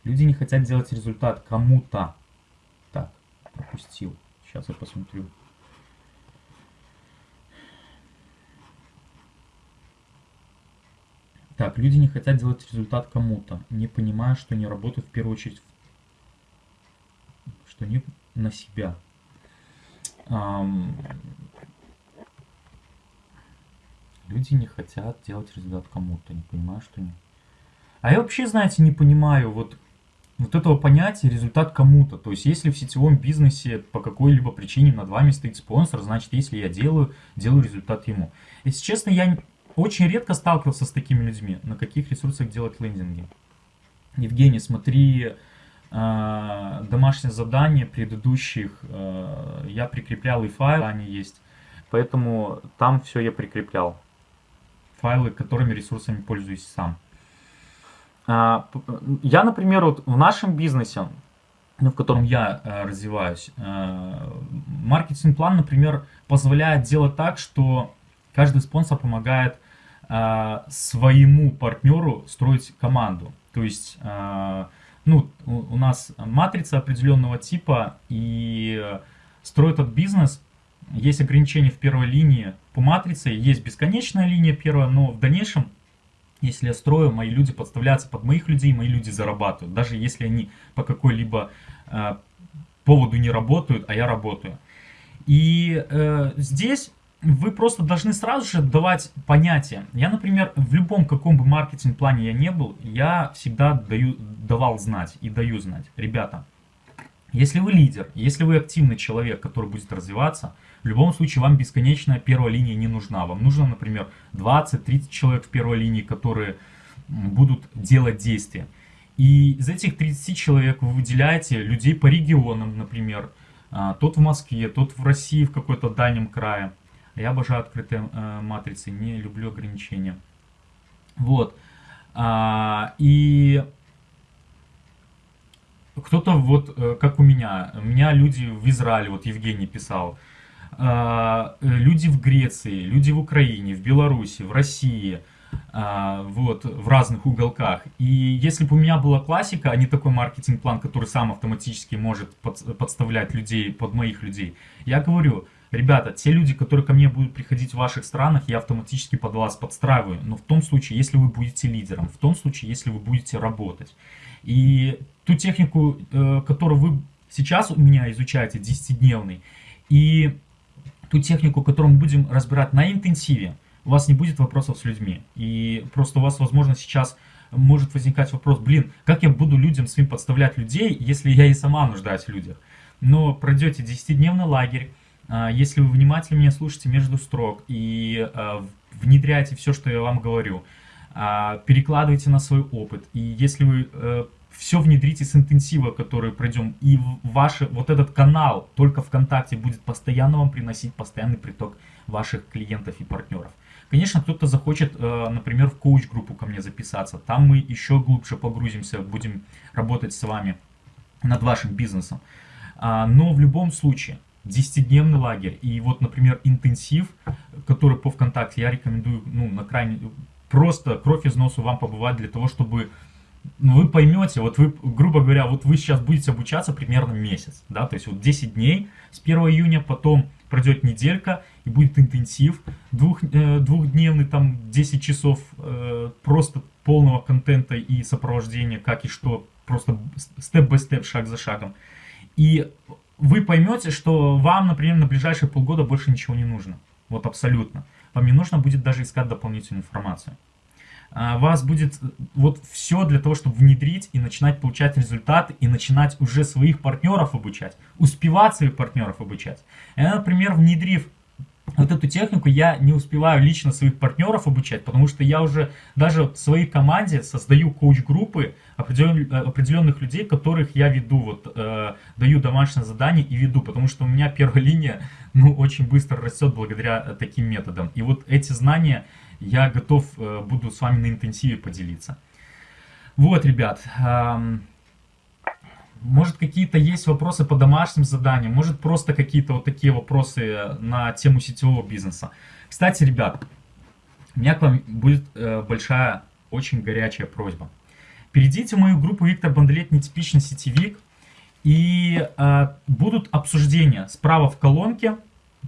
люди не хотят делать результат кому-то. Так, пропустил. Сейчас я посмотрю. Так, люди не хотят делать результат кому-то, не понимая, что не работают в первую очередь, что не на себя. Ам... Люди не хотят делать результат кому-то, не понимая, что не. А я вообще, знаете, не понимаю вот, вот этого понятия результат кому-то. То есть, если в сетевом бизнесе по какой-либо причине над вами стоит спонсор, значит, если я делаю, делаю результат ему. Если честно, я очень редко сталкивался с такими людьми. На каких ресурсах делать лендинги? Евгений, смотри э, домашнее задание предыдущих. Э, я прикреплял и файлы, они есть. Поэтому там все я прикреплял. Файлы, которыми ресурсами пользуюсь сам. Э, я, например, вот в нашем бизнесе, ну, в котором я э, развиваюсь, э, маркетинг-план, например, позволяет делать так, что Каждый спонсор помогает э, своему партнеру строить команду. То есть, э, ну, у, нас матрица определенного типа, и строит этот бизнес. Есть ограничения в первой линии по матрице, есть бесконечная линия первая, но в дальнейшем, если я строю, мои люди подставляются под моих людей, мои люди зарабатывают. Даже если они по какой-либо э, поводу не работают, а я работаю. И э, здесь вы просто должны сразу же давать понятие. Я, например, в любом каком бы маркетинг-плане я не был, я всегда даю, давал знать и даю знать. Ребята, если вы лидер, если вы активный человек, который будет развиваться, в любом случае вам бесконечная первая линия не нужна. Вам нужно, например, 20-30 человек в первой линии, которые будут делать действия. И из этих 30 человек вы выделяете людей по регионам, например, а, тот в Москве, тот в России в какой-то дальнем крае. Я обожаю открытые э, матрицы, не люблю ограничения. Вот. А, и кто-то вот, э, как у меня, меня люди в Израиле, вот Евгений писал, а, люди в Греции, люди в Украине, в Беларуси, в России, а, вот, в разных уголках. И если бы у меня была классика, а не такой маркетинг-план, который сам автоматически может под, подставлять людей под моих людей, я говорю, Ребята, те люди, которые ко мне будут приходить в ваших странах, я автоматически под вас подстраиваю. Но в том случае, если вы будете лидером, в том случае, если вы будете работать. И ту технику, э, которую вы сейчас у меня изучаете, 10-дневный, и ту технику, которую мы будем разбирать на интенсиве, у вас не будет вопросов с людьми. И просто у вас, возможно, сейчас может возникать вопрос, блин, как я буду людям своим подставлять людей, если я и сама нуждаюсь в людях. Но пройдете 10-дневный лагерь, если вы внимательно меня слушаете между строк и а, внедряете все, что я вам говорю, а, перекладывайте на свой опыт, и если вы э, все внедрите с интенсива, который пройдем, и ваш вот этот канал только ВКонтакте будет постоянно вам приносить постоянный приток ваших клиентов и партнеров. Конечно, кто-то захочет, э, например, в коуч-группу ко мне записаться. Там мы еще глубже погрузимся, будем работать с вами над вашим бизнесом. Но в любом случае, 10-дневный лагерь. И вот, например, интенсив, который по ВКонтакте, я рекомендую, ну, на крайне, просто кровь из носу вам побывать для того, чтобы ну, вы поймете, вот вы, грубо говоря, вот вы сейчас будете обучаться примерно месяц, да, то есть вот 10 дней с 1 июня, потом пройдет неделька и будет интенсив, двух, э, двухдневный, там 10 часов э, просто полного контента и сопровождения, как и что, просто степ-бай-степ, шаг за шагом. И вы поймете, что вам, например, на ближайшие полгода больше ничего не нужно. Вот абсолютно. Вам не нужно будет даже искать дополнительную информацию. А, вас будет вот все для того, чтобы внедрить и начинать получать результаты, и начинать уже своих партнеров обучать, успевать своих партнеров обучать. Я, например, внедрив вот эту технику я не успеваю лично своих партнеров обучать, потому что я уже даже в своей команде создаю коуч-группы определенных людей, которых я веду, вот э, даю домашнее задание и веду, потому что у меня первая *laughs* линия ну, очень быстро растет благодаря таким методам. И вот эти знания я готов э, буду с вами на интенсиве поделиться. Вот, ребят, э, может, какие-то есть вопросы по домашним заданиям, может, просто какие-то вот такие вопросы на тему сетевого бизнеса. Кстати, ребят, у меня к вам будет э, большая, очень горячая просьба. Перейдите в мою группу Виктор Бандлет «Нетипичный сетевик», и э, будут обсуждения справа в колонке,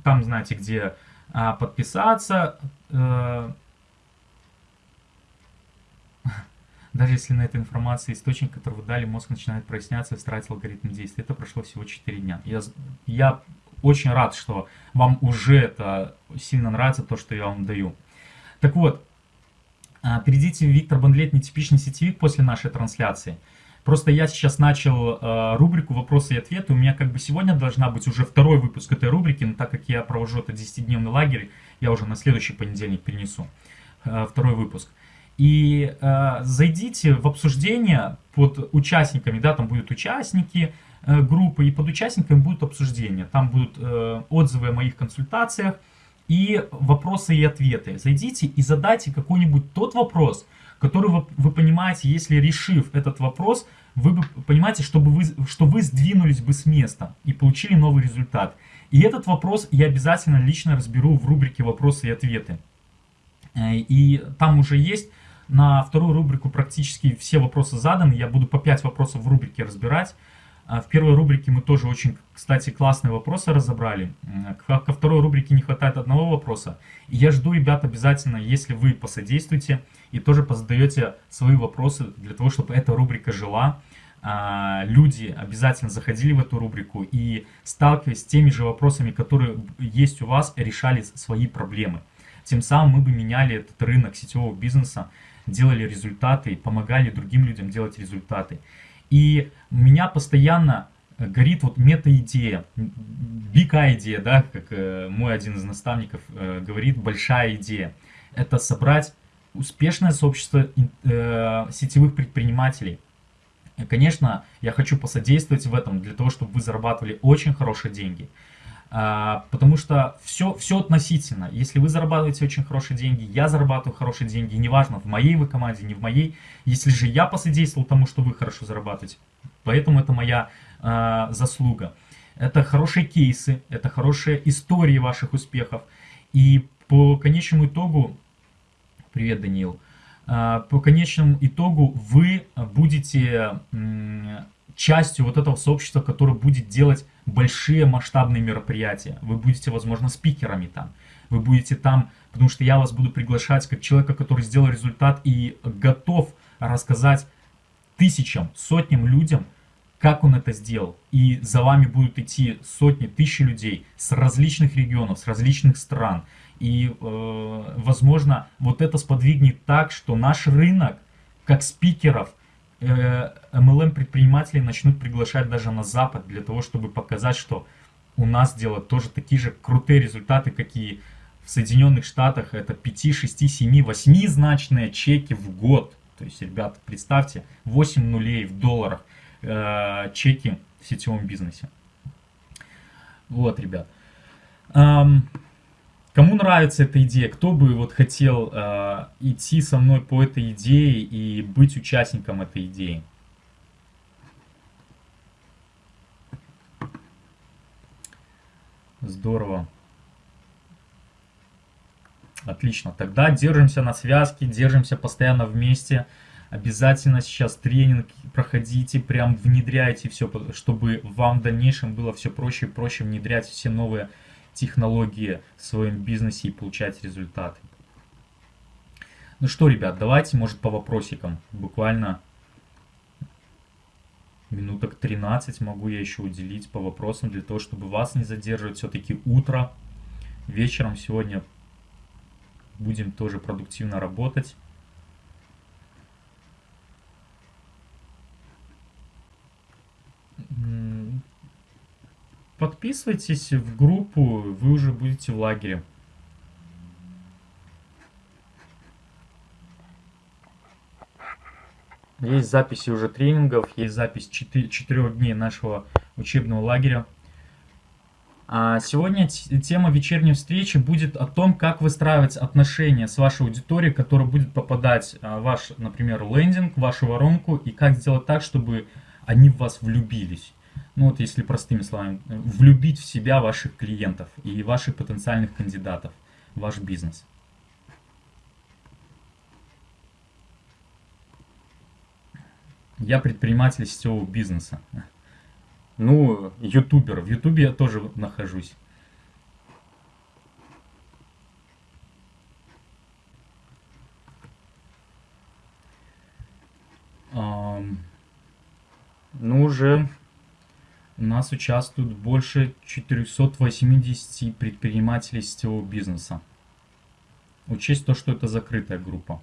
там, знаете, где э, подписаться, э, Даже если на этой информации источник, который вы дали, мозг начинает проясняться и строить алгоритм действий. Это прошло всего 4 дня. Я, я очень рад, что вам уже это сильно нравится, то, что я вам даю. Так вот, а, перейдите в Виктор Бандлет «Нетипичный сетевик» после нашей трансляции. Просто я сейчас начал э, рубрику «Вопросы и ответы». У меня как бы сегодня должна быть уже второй выпуск этой рубрики, но так как я провожу это 10-дневный лагерь, я уже на следующий понедельник перенесу э, второй выпуск. И э, зайдите в обсуждение под участниками, да, там будут участники э, группы, и под участниками будут обсуждения. Там будут э, отзывы о моих консультациях и вопросы и ответы. Зайдите и задайте какой-нибудь тот вопрос, который вы, вы понимаете, если решив этот вопрос, вы бы понимаете, чтобы вы, что вы сдвинулись бы с места и получили новый результат. И этот вопрос я обязательно лично разберу в рубрике «Вопросы и ответы». Э, и там уже есть на вторую рубрику практически все вопросы заданы. Я буду по 5 вопросов в рубрике разбирать. А в первой рубрике мы тоже очень, кстати, классные вопросы разобрали. Ко второй рубрике не хватает одного вопроса. И я жду, ребят, обязательно, если вы посодействуете и тоже позадаете свои вопросы для того, чтобы эта рубрика жила. а, люди обязательно заходили в эту рубрику и, сталкиваясь с теми же вопросами, которые есть у вас, решали свои проблемы. Тем самым мы бы меняли этот рынок сетевого бизнеса, делали результаты, помогали другим людям делать результаты. И меня постоянно горит вот мета-идея, big идея, да, как э, мой один из наставников э, говорит, большая идея. Это собрать успешное сообщество э, сетевых предпринимателей. Конечно, я хочу посодействовать в этом для того, чтобы вы зарабатывали очень хорошие деньги. А, потому что все, все относительно. Если вы зарабатываете очень хорошие деньги, я зарабатываю хорошие деньги, неважно, в моей вы команде, не в моей. Если же я посодействовал тому, что вы хорошо зарабатываете, поэтому это моя а, заслуга. Это хорошие кейсы, это хорошие истории ваших успехов. И по конечному итогу, привет, Даниил, а, по конечному итогу вы будете частью вот этого сообщества, которое будет делать большие масштабные мероприятия. Вы будете, возможно, спикерами там. Вы будете там, потому что я вас буду приглашать как человека, который сделал результат и готов рассказать тысячам, сотням людям, как он это сделал. И за вами будут идти сотни, тысячи людей с различных регионов, с различных стран. И, э, возможно, вот это сподвигнет так, что наш рынок, как спикеров, э, MLM-предпринимателей начнут приглашать даже на Запад, для того, чтобы показать, что у нас делают тоже такие же крутые результаты, какие в Соединенных Штатах. Это 5, 6, 7, 8 значные чеки в год. То есть, ребята, представьте, 8 нулей в долларах э, чеки в сетевом бизнесе. Вот, ребят. Эм, кому нравится эта идея, кто бы вот хотел э, идти со мной по этой идее и быть участником этой идеи? Здорово. Отлично. Тогда держимся на связке, держимся постоянно вместе. Обязательно сейчас тренинг проходите, прям внедряйте все, чтобы вам в дальнейшем было все проще и проще внедрять все новые технологии в своем бизнесе и получать результаты. Ну что, ребят, давайте, может, по вопросикам. Буквально минуток 13 могу я еще уделить по вопросам, для того, чтобы вас не задерживать. Все-таки утро, вечером сегодня будем тоже продуктивно работать. Подписывайтесь в группу, вы уже будете в лагере. Есть записи уже тренингов, есть запись 4, 4 дней нашего учебного лагеря. А сегодня тема вечерней встречи будет о том, как выстраивать отношения с вашей аудиторией, которая будет попадать в ваш, например, лендинг, в вашу воронку, и как сделать так, чтобы они в вас влюбились. Ну вот если простыми словами, влюбить в себя ваших клиентов и ваших потенциальных кандидатов ваш бизнес. Я предприниматель сетевого бизнеса. Ну, ютубер. В ютубе я тоже нахожусь. Ну, уже у нас участвуют больше 480 предпринимателей сетевого бизнеса. Учесть то, что это закрытая группа.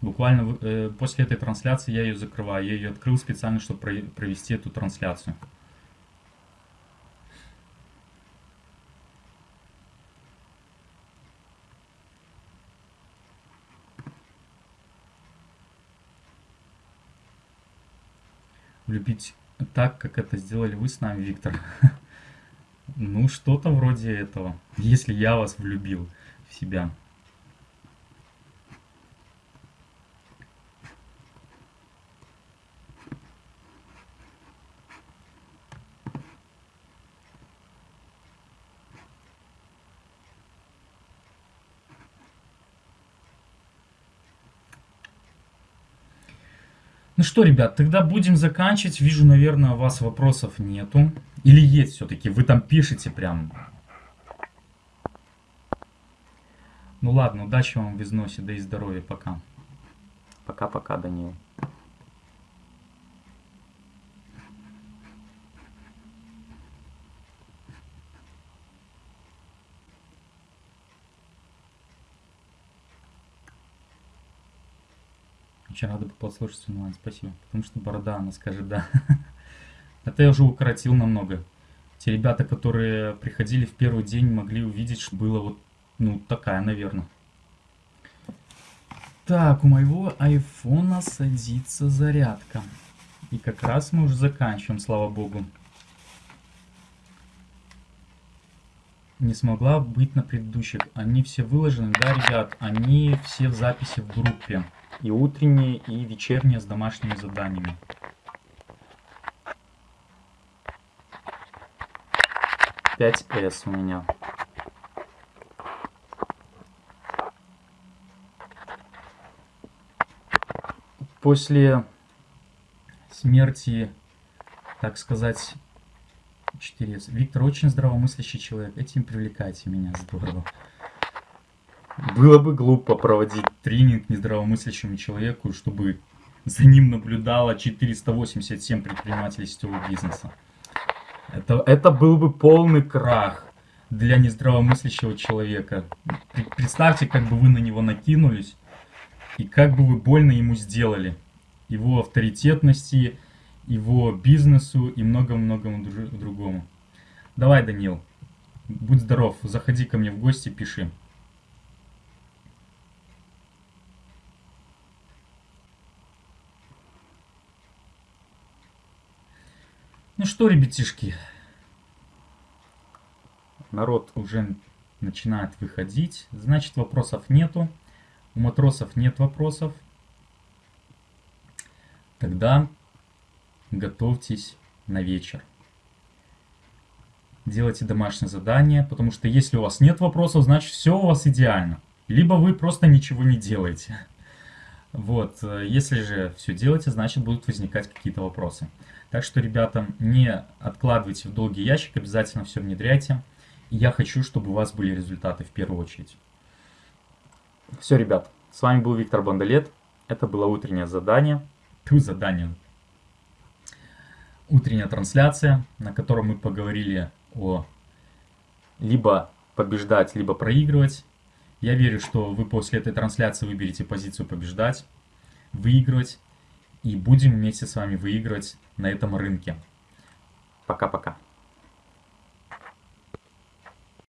Буквально э, после этой трансляции я ее закрываю. Я ее открыл специально, чтобы провести эту трансляцию. Влюбить так, как это сделали вы с нами, Виктор. *laughs* Ну, что-то вроде этого. Если я вас влюбил в себя. Ну что, ребят, тогда будем заканчивать. Вижу, наверное, у вас вопросов нету. Или есть все-таки? Вы там пишете прям. Ну ладно, удачи вам в износе, да и здоровья. Пока. Пока-пока, Данил. Очень рада бы послушать онлайн, спасибо. Потому что борода, она скажет да. *laughs* Это я уже укоротил намного. Те ребята, которые приходили в первый день, могли увидеть, что было вот, ну, такая, наверное. Так, у моего айфона садится зарядка. И как раз мы уже заканчиваем, слава богу. Не смогла быть на предыдущих. Они все выложены, да, ребят? Они все в записи в группе. И утренние, и вечерние с домашними заданиями. Пять с у меня. После смерти, так сказать, 4S. Виктор очень здравомыслящий человек. Этим привлекайте меня. Здорово. Было бы глупо проводить тренинг нездравомыслящему человеку, чтобы за ним наблюдало 487 предпринимателей сетевого бизнеса. Это, это был бы полный крах для нездравомыслящего человека. Представьте, как бы вы на него накинулись, и как бы вы больно ему сделали. Его авторитетности, его бизнесу и многому-многому другому. Давай, Данил, будь здоров, заходи ко мне в гости, пиши. Ну что, ребятишки, народ уже начинает выходить, значит вопросов нету, у матросов нет вопросов. Тогда готовьтесь на вечер. Делайте домашнее задание, потому что если у вас нет вопросов, значит все у вас идеально. Либо вы просто ничего не делаете. Вот, если же все делаете, значит будут возникать какие-то вопросы. Так что, ребята, не откладывайте в долгий ящик, обязательно все внедряйте. И я хочу, чтобы у вас были результаты в первую очередь. Все, ребят, с вами был Виктор Бандалет. Это было утреннее задание. Ту задание, утренняя трансляция, на котором мы поговорили о либо побеждать, либо проигрывать. Я верю, что вы после этой трансляции выберете позицию побеждать, выигрывать, и будем вместе с вами выигрывать на этом рынке. Пока-пока.